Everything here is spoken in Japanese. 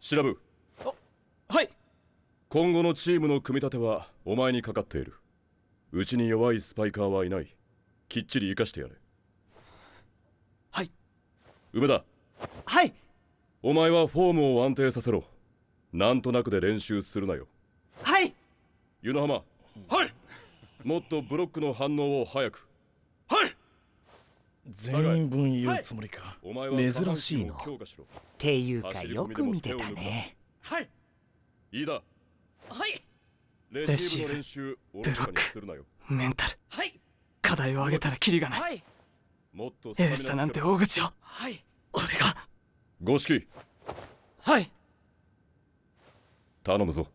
調ぶはい。今後のチームの組み立てはお前にかかっている。うちに弱いスパイカーはいない。きっちり生かしてやれ。はい。梅田。はい。お前はフォームを安定させろ。なんとなくで練習するなよ。はい。湯の浜。はい。もっとブロックの反応を早く。はい全員分言うつもりか、お前は珍しいな。っていうかよく見てたね。はい。いいだはい。レシーブの練習おろそかにするなよ。メンタル。はい。課題を上げたらキリがない。はい。もっとエースだなんて大口を。はい。俺が。五色。はい。頼むぞ